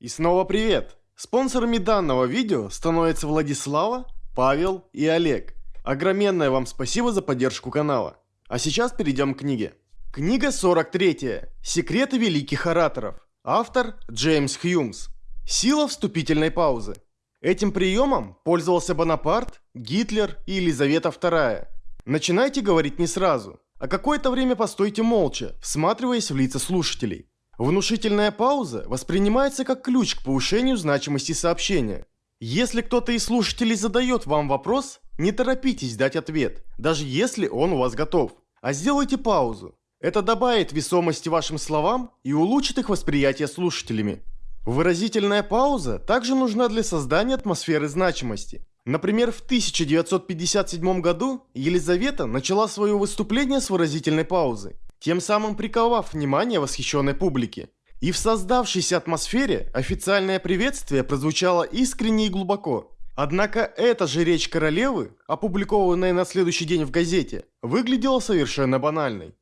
И снова привет! Спонсорами данного видео становятся Владислава, Павел и Олег. Огроменное вам спасибо за поддержку канала. А сейчас перейдем к книге. Книга 43. Секреты великих ораторов. Автор Джеймс Хьюмс. Сила вступительной паузы. Этим приемом пользовался Бонапарт, Гитлер и Елизавета II. Начинайте говорить не сразу, а какое-то время постойте молча, всматриваясь в лица слушателей. Внушительная пауза воспринимается как ключ к повышению значимости сообщения. Если кто-то из слушателей задает вам вопрос, не торопитесь дать ответ, даже если он у вас готов, а сделайте паузу. Это добавит весомости вашим словам и улучшит их восприятие слушателями. Выразительная пауза также нужна для создания атмосферы значимости. Например, в 1957 году Елизавета начала свое выступление с выразительной паузы, тем самым приковав внимание восхищенной публики. И в создавшейся атмосфере официальное приветствие прозвучало искренне и глубоко. Однако эта же речь королевы, опубликованная на следующий день в газете, выглядела совершенно банальной.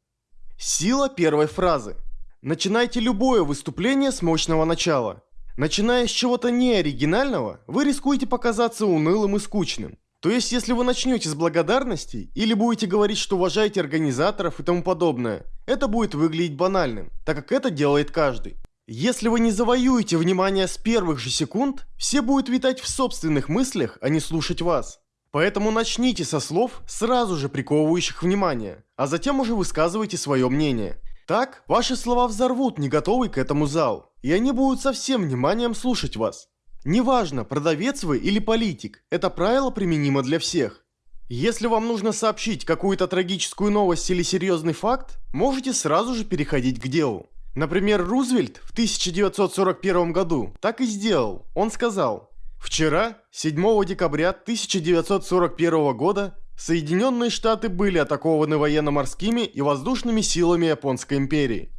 Сила первой фразы. Начинайте любое выступление с мощного начала. Начиная с чего-то неоригинального, вы рискуете показаться унылым и скучным. То есть, если вы начнете с благодарности или будете говорить, что уважаете организаторов и тому подобное, это будет выглядеть банальным, так как это делает каждый. Если вы не завоюете внимание с первых же секунд, все будут витать в собственных мыслях, а не слушать вас. Поэтому начните со слов, сразу же приковывающих внимание, а затем уже высказывайте свое мнение. Так, ваши слова взорвут не готовый к этому зал, и они будут со всем вниманием слушать вас. Неважно, продавец вы или политик, это правило применимо для всех. Если вам нужно сообщить какую-то трагическую новость или серьезный факт, можете сразу же переходить к делу. Например, Рузвельт в 1941 году так и сделал. Он сказал, «Вчера, 7 декабря 1941 года, Соединенные Штаты были атакованы военно-морскими и воздушными силами Японской империи.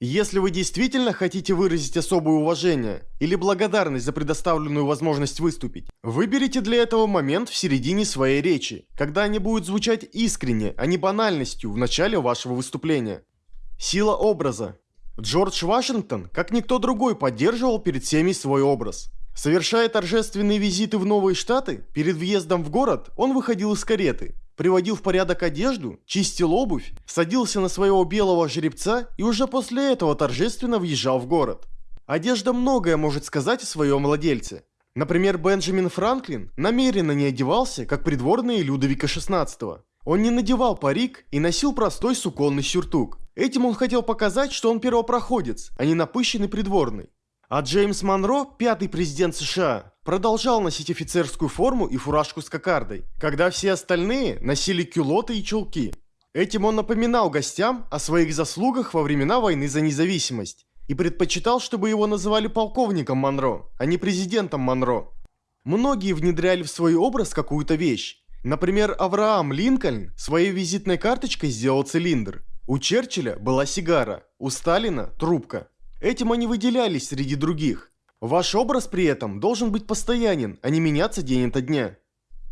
Если вы действительно хотите выразить особое уважение или благодарность за предоставленную возможность выступить, выберите для этого момент в середине своей речи, когда они будут звучать искренне, а не банальностью в начале вашего выступления. Сила образа. Джордж Вашингтон, как никто другой, поддерживал перед всеми свой образ. Совершая торжественные визиты в новые штаты, перед въездом в город он выходил из кареты, приводил в порядок одежду, чистил обувь, садился на своего белого жеребца и уже после этого торжественно въезжал в город. Одежда многое может сказать о своем владельце. Например, Бенджамин Франклин намеренно не одевался, как придворные Людовика XVI. Он не надевал парик и носил простой суконный сюртук. Этим он хотел показать, что он первопроходец, а не напыщенный придворный. А Джеймс Монро, пятый президент США, продолжал носить офицерскую форму и фуражку с кокардой, когда все остальные носили кюлоты и чулки. Этим он напоминал гостям о своих заслугах во времена войны за независимость и предпочитал, чтобы его называли полковником Монро, а не президентом Монро. Многие внедряли в свой образ какую-то вещь. Например, Авраам Линкольн своей визитной карточкой сделал цилиндр. У Черчилля была сигара, у Сталина – трубка. Этим они выделялись среди других. Ваш образ при этом должен быть постоянен, а не меняться день ото дня.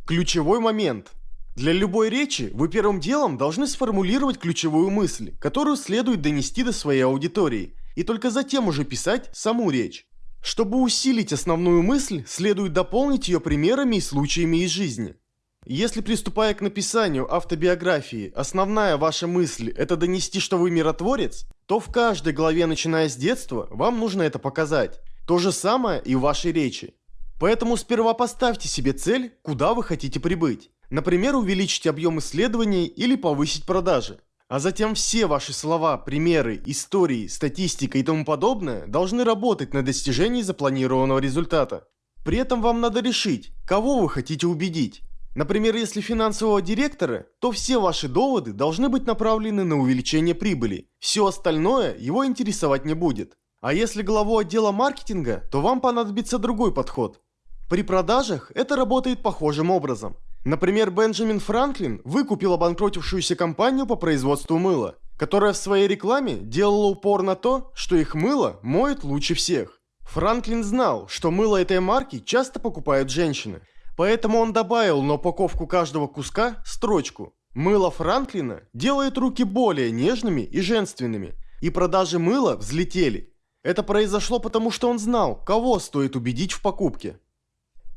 Ключевой момент. Для любой речи вы первым делом должны сформулировать ключевую мысль, которую следует донести до своей аудитории, и только затем уже писать саму речь. Чтобы усилить основную мысль, следует дополнить ее примерами и случаями из жизни. Если приступая к написанию автобиографии, основная ваша мысль – это донести, что вы миротворец, то в каждой главе, начиная с детства, вам нужно это показать. То же самое и в вашей речи. Поэтому сперва поставьте себе цель, куда вы хотите прибыть. Например, увеличить объем исследований или повысить продажи. А затем все ваши слова, примеры, истории, статистика и тому подобное должны работать на достижении запланированного результата. При этом вам надо решить, кого вы хотите убедить. Например, если финансового директора, то все ваши доводы должны быть направлены на увеличение прибыли. Все остальное его интересовать не будет. А если главу отдела маркетинга, то вам понадобится другой подход. При продажах это работает похожим образом. Например, Бенджамин Франклин выкупил обанкротившуюся компанию по производству мыла, которая в своей рекламе делала упор на то, что их мыло моет лучше всех. Франклин знал, что мыло этой марки часто покупают женщины – Поэтому он добавил на упаковку каждого куска строчку «Мыло Франклина делает руки более нежными и женственными», и продажи мыла взлетели. Это произошло потому, что он знал, кого стоит убедить в покупке.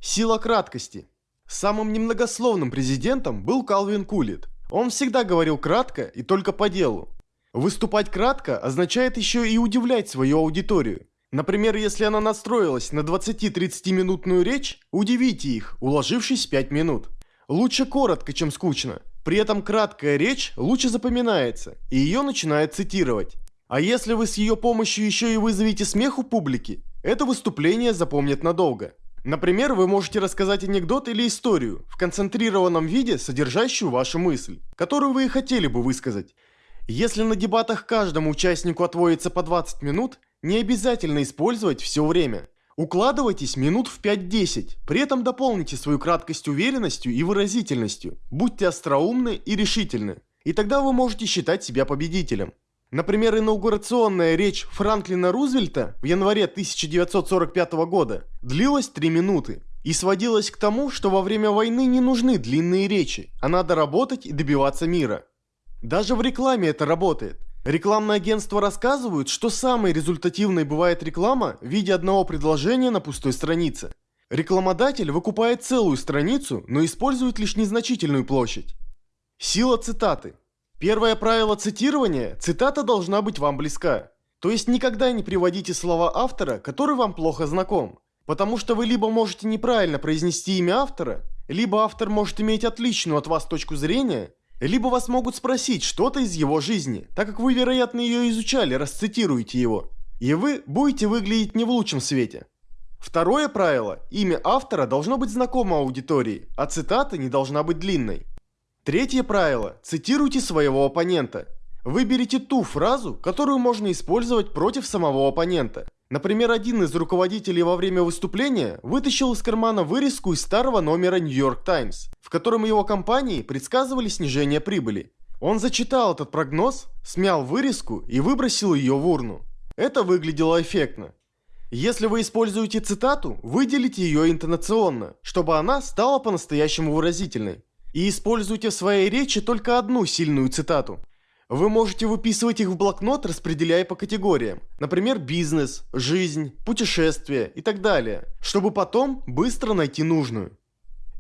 Сила краткости. Самым немногословным президентом был Калвин Кулит. Он всегда говорил кратко и только по делу. Выступать кратко означает еще и удивлять свою аудиторию. Например, если она настроилась на 20-30 минутную речь, удивите их, уложившись в 5 минут. Лучше коротко, чем скучно. При этом краткая речь лучше запоминается, и ее начинают цитировать. А если вы с ее помощью еще и вызовете смех у публики, это выступление запомнят надолго. Например, вы можете рассказать анекдот или историю в концентрированном виде, содержащую вашу мысль, которую вы и хотели бы высказать. Если на дебатах каждому участнику отводится по 20 минут, не обязательно использовать все время. Укладывайтесь минут в 5-10, при этом дополните свою краткость уверенностью и выразительностью. Будьте остроумны и решительны. И тогда вы можете считать себя победителем. Например, инаугурационная речь Франклина Рузвельта в январе 1945 года длилась 3 минуты и сводилась к тому, что во время войны не нужны длинные речи, а надо работать и добиваться мира. Даже в рекламе это работает. Рекламные агентства рассказывают, что самой результативной бывает реклама в виде одного предложения на пустой странице. Рекламодатель выкупает целую страницу, но использует лишь незначительную площадь. Сила цитаты. Первое правило цитирования – цитата должна быть вам близка. То есть никогда не приводите слова автора, который вам плохо знаком. Потому что вы либо можете неправильно произнести имя автора, либо автор может иметь отличную от вас точку зрения, либо вас могут спросить что-то из его жизни, так как вы, вероятно, ее изучали, расцитируете его. И вы будете выглядеть не в лучшем свете. Второе правило – имя автора должно быть знакомо аудитории, а цитата не должна быть длинной. Третье правило. Цитируйте своего оппонента. Выберите ту фразу, которую можно использовать против самого оппонента. Например, один из руководителей во время выступления вытащил из кармана вырезку из старого номера New York Times, в котором его компании предсказывали снижение прибыли. Он зачитал этот прогноз, смял вырезку и выбросил ее в урну. Это выглядело эффектно. Если вы используете цитату, выделите ее интонационно, чтобы она стала по-настоящему выразительной. И используйте в своей речи только одну сильную цитату. Вы можете выписывать их в блокнот, распределяя по категориям. Например, бизнес, жизнь, путешествия и так далее. Чтобы потом быстро найти нужную.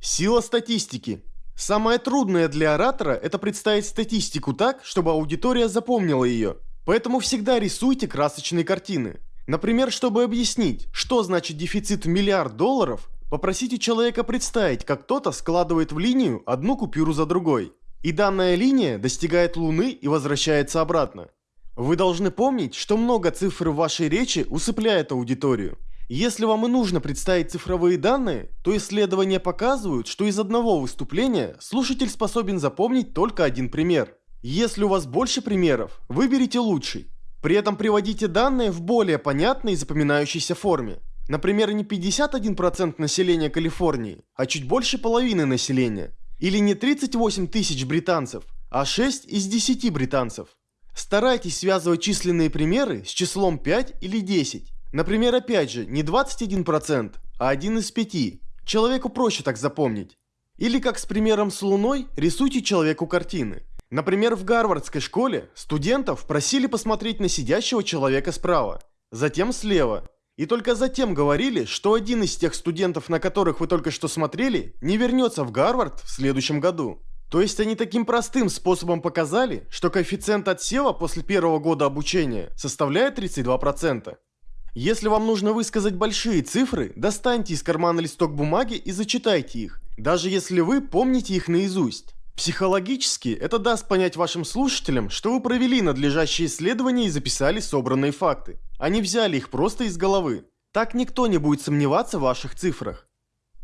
Сила статистики. Самое трудное для оратора – это представить статистику так, чтобы аудитория запомнила ее. Поэтому всегда рисуйте красочные картины. Например, чтобы объяснить, что значит дефицит в миллиард долларов, Попросите человека представить, как кто-то складывает в линию одну купюру за другой. И данная линия достигает Луны и возвращается обратно. Вы должны помнить, что много цифр в вашей речи усыпляет аудиторию. Если вам и нужно представить цифровые данные, то исследования показывают, что из одного выступления слушатель способен запомнить только один пример. Если у вас больше примеров, выберите лучший. При этом приводите данные в более понятной и запоминающейся форме. Например, не 51% населения Калифорнии, а чуть больше половины населения. Или не 38 тысяч британцев, а 6 из 10 британцев. Старайтесь связывать численные примеры с числом 5 или 10. Например, опять же, не 21%, а 1 из 5. Человеку проще так запомнить. Или как с примером с Луной, рисуйте человеку картины. Например, в Гарвардской школе студентов просили посмотреть на сидящего человека справа, затем слева, и только затем говорили, что один из тех студентов, на которых вы только что смотрели, не вернется в Гарвард в следующем году. То есть они таким простым способом показали, что коэффициент отсева после первого года обучения составляет 32%. Если вам нужно высказать большие цифры, достаньте из кармана листок бумаги и зачитайте их, даже если вы помните их наизусть. Психологически это даст понять вашим слушателям, что вы провели надлежащие исследования и записали собранные факты, не взяли их просто из головы. Так никто не будет сомневаться в ваших цифрах.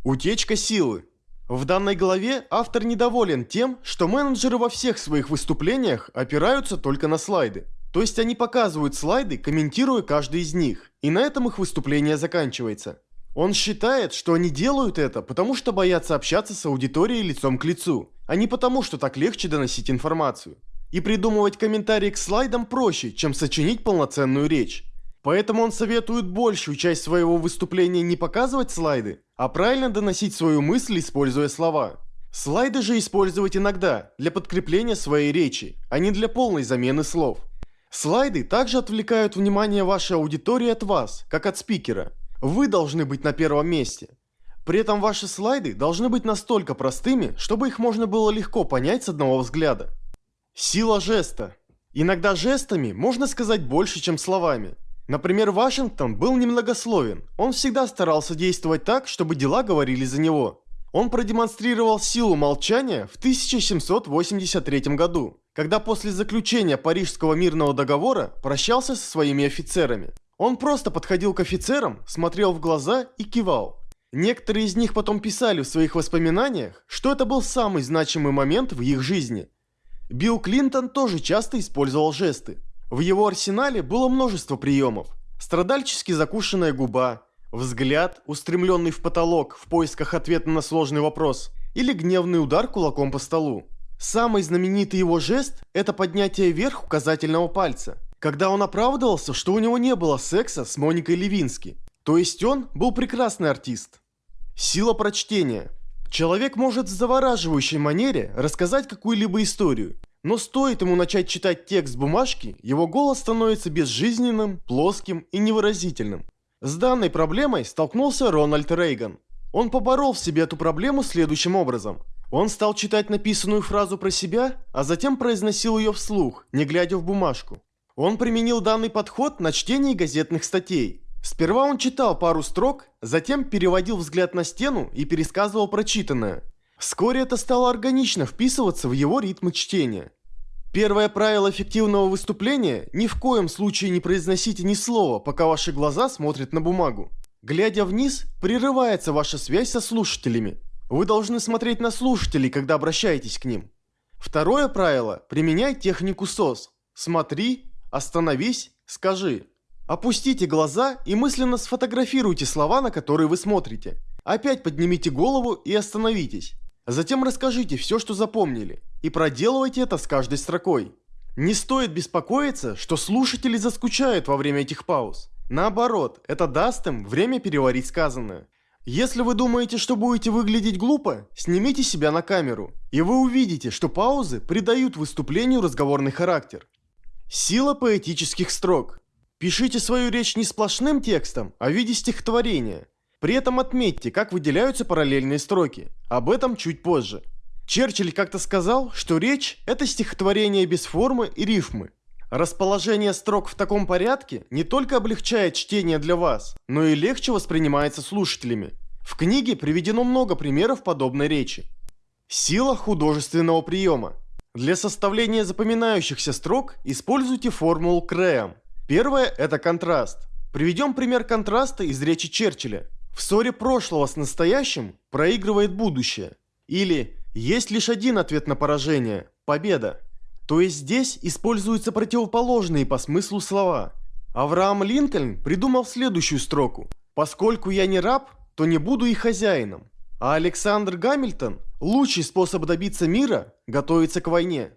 Утечка силы. В данной главе автор недоволен тем, что менеджеры во всех своих выступлениях опираются только на слайды. То есть они показывают слайды, комментируя каждый из них, и на этом их выступление заканчивается. Он считает, что они делают это, потому что боятся общаться с аудиторией лицом к лицу, а не потому, что так легче доносить информацию. И придумывать комментарии к слайдам проще, чем сочинить полноценную речь. Поэтому он советует большую часть своего выступления не показывать слайды, а правильно доносить свою мысль, используя слова. Слайды же использовать иногда, для подкрепления своей речи, а не для полной замены слов. Слайды также отвлекают внимание вашей аудитории от вас, как от спикера. Вы должны быть на первом месте. При этом ваши слайды должны быть настолько простыми, чтобы их можно было легко понять с одного взгляда. Сила жеста. Иногда жестами можно сказать больше, чем словами. Например, Вашингтон был немногословен. Он всегда старался действовать так, чтобы дела говорили за него. Он продемонстрировал силу молчания в 1783 году, когда после заключения Парижского мирного договора прощался со своими офицерами. Он просто подходил к офицерам, смотрел в глаза и кивал. Некоторые из них потом писали в своих воспоминаниях, что это был самый значимый момент в их жизни. Билл Клинтон тоже часто использовал жесты. В его арсенале было множество приемов. Страдальчески закушенная губа, взгляд, устремленный в потолок в поисках ответа на сложный вопрос, или гневный удар кулаком по столу. Самый знаменитый его жест – это поднятие вверх указательного пальца, когда он оправдывался, что у него не было секса с Моникой Левински. То есть он был прекрасный артист. Сила прочтения. Человек может в завораживающей манере рассказать какую-либо историю, но стоит ему начать читать текст бумажки, его голос становится безжизненным, плоским и невыразительным. С данной проблемой столкнулся Рональд Рейган. Он поборол в себе эту проблему следующим образом. Он стал читать написанную фразу про себя, а затем произносил ее вслух, не глядя в бумажку. Он применил данный подход на чтении газетных статей. Сперва он читал пару строк, затем переводил взгляд на стену и пересказывал прочитанное. Вскоре это стало органично вписываться в его ритмы чтения. Первое правило эффективного выступления – ни в коем случае не произносите ни слова, пока ваши глаза смотрят на бумагу. Глядя вниз, прерывается ваша связь со слушателями. Вы должны смотреть на слушателей, когда обращаетесь к ним. Второе правило – применяй технику СОС. Смотри, остановись, скажи. Опустите глаза и мысленно сфотографируйте слова, на которые вы смотрите. Опять поднимите голову и остановитесь. Затем расскажите все, что запомнили, и проделывайте это с каждой строкой. Не стоит беспокоиться, что слушатели заскучают во время этих пауз. Наоборот, это даст им время переварить сказанное. Если вы думаете, что будете выглядеть глупо, снимите себя на камеру, и вы увидите, что паузы придают выступлению разговорный характер. Сила поэтических строк. Пишите свою речь не сплошным текстом, а в виде стихотворения – при этом отметьте, как выделяются параллельные строки. Об этом чуть позже. Черчилль как-то сказал, что речь – это стихотворение без формы и рифмы. Расположение строк в таком порядке не только облегчает чтение для вас, но и легче воспринимается слушателями. В книге приведено много примеров подобной речи. Сила художественного приема. Для составления запоминающихся строк используйте формулу Крэм. Первое – это контраст. Приведем пример контраста из речи Черчилля. В ссоре прошлого с настоящим проигрывает будущее. Или есть лишь один ответ на поражение – победа. То есть здесь используются противоположные по смыслу слова. Авраам Линкольн придумал следующую строку. «Поскольку я не раб, то не буду и хозяином». А Александр Гамильтон – лучший способ добиться мира – готовиться к войне.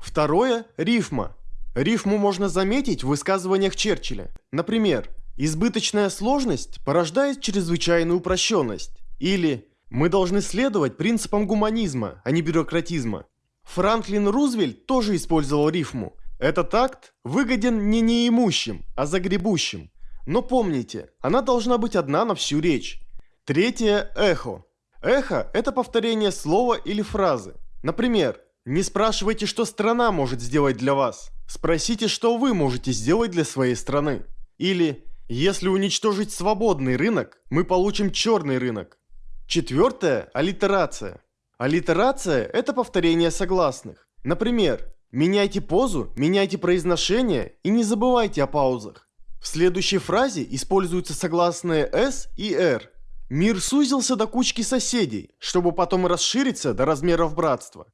Второе – рифма. Рифму можно заметить в высказываниях Черчилля. Например, Избыточная сложность порождает чрезвычайную упрощенность. Или мы должны следовать принципам гуманизма, а не бюрократизма. Франклин Рузвельт тоже использовал рифму. Этот акт выгоден не неимущим, а загребущим. Но помните, она должна быть одна на всю речь. Третье – эхо. Эхо – это повторение слова или фразы. Например, не спрашивайте, что страна может сделать для вас. Спросите, что вы можете сделать для своей страны. Или если уничтожить свободный рынок, мы получим черный рынок. Четвертое – аллитерация. Аллитерация – это повторение согласных. Например, меняйте позу, меняйте произношение и не забывайте о паузах. В следующей фразе используются согласные «с» и «р». Мир сузился до кучки соседей, чтобы потом расшириться до размеров братства.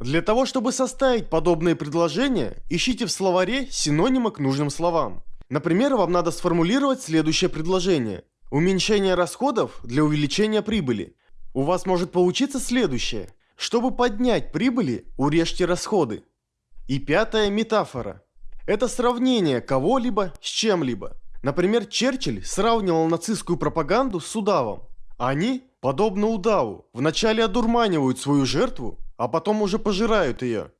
Для того, чтобы составить подобные предложения, ищите в словаре синонимы к нужным словам. Например, вам надо сформулировать следующее предложение. Уменьшение расходов для увеличения прибыли. У вас может получиться следующее. Чтобы поднять прибыли, урежьте расходы. И пятая метафора. Это сравнение кого-либо с чем-либо. Например, Черчилль сравнивал нацистскую пропаганду с удавом. Они, подобно удаву, вначале одурманивают свою жертву, а потом уже пожирают ее.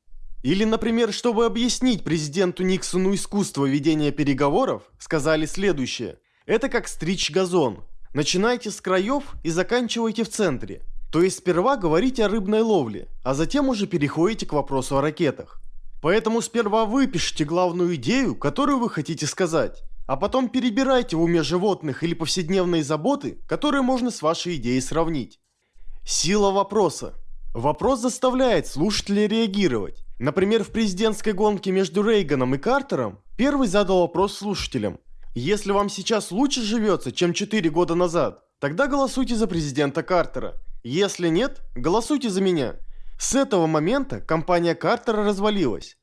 Или, например, чтобы объяснить президенту Никсону искусство ведения переговоров, сказали следующее. Это как стричь газон. Начинайте с краев и заканчивайте в центре. То есть сперва говорите о рыбной ловле, а затем уже переходите к вопросу о ракетах. Поэтому сперва выпишите главную идею, которую вы хотите сказать, а потом перебирайте в уме животных или повседневные заботы, которые можно с вашей идеей сравнить. Сила вопроса. Вопрос заставляет слушателя реагировать. Например, в президентской гонке между Рейганом и Картером первый задал вопрос слушателям. Если вам сейчас лучше живется, чем 4 года назад, тогда голосуйте за президента Картера. Если нет, голосуйте за меня. С этого момента компания Картера развалилась.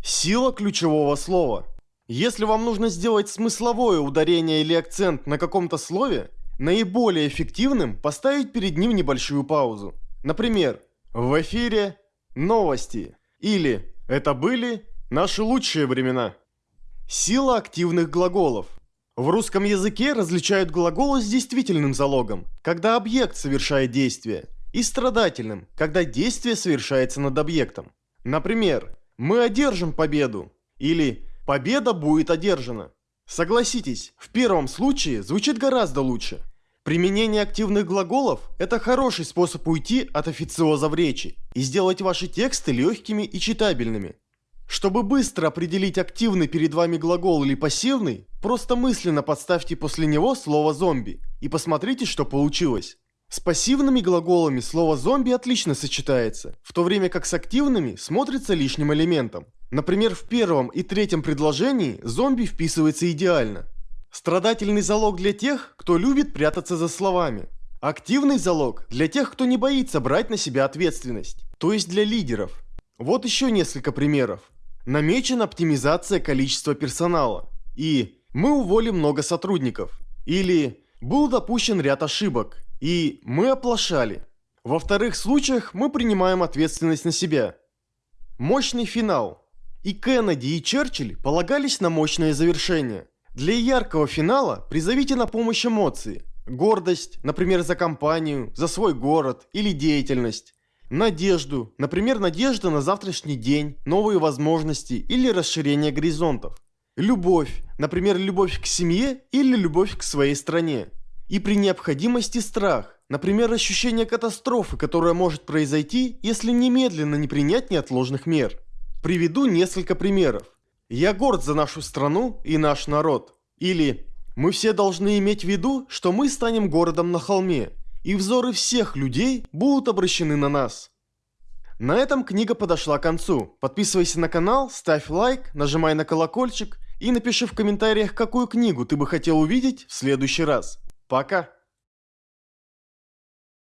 Сила ключевого слова. Если вам нужно сделать смысловое ударение или акцент на каком-то слове, наиболее эффективным поставить перед ним небольшую паузу. Например, в эфире новости или это были наши лучшие времена. Сила активных глаголов. В русском языке различают глаголы с действительным залогом, когда объект совершает действие, и страдательным, когда действие совершается над объектом. Например, «Мы одержим победу» или Победа будет одержана. Согласитесь, в первом случае звучит гораздо лучше. Применение активных глаголов – это хороший способ уйти от официоза в речи и сделать ваши тексты легкими и читабельными. Чтобы быстро определить активный перед вами глагол или пассивный, просто мысленно подставьте после него слово «зомби» и посмотрите, что получилось. С пассивными глаголами слово «зомби» отлично сочетается, в то время как с активными смотрится лишним элементом. Например, в первом и третьем предложении зомби вписывается идеально. Страдательный залог для тех, кто любит прятаться за словами. Активный залог для тех, кто не боится брать на себя ответственность, то есть для лидеров. Вот еще несколько примеров. Намечена оптимизация количества персонала. И мы уволим много сотрудников. Или был допущен ряд ошибок. И мы оплошали. Во вторых случаях мы принимаем ответственность на себя. Мощный финал. И Кеннеди, и Черчилль полагались на мощное завершение. Для яркого финала призовите на помощь эмоции. Гордость, например, за компанию, за свой город или деятельность. Надежду, например, надежда на завтрашний день, новые возможности или расширение горизонтов. Любовь, например, любовь к семье или любовь к своей стране. И при необходимости страх, например, ощущение катастрофы, которая может произойти, если немедленно не принять неотложных мер. Приведу несколько примеров. «Я горд за нашу страну и наш народ». Или «Мы все должны иметь в виду, что мы станем городом на холме, и взоры всех людей будут обращены на нас». На этом книга подошла к концу. Подписывайся на канал, ставь лайк, нажимай на колокольчик и напиши в комментариях, какую книгу ты бы хотел увидеть в следующий раз. Пока!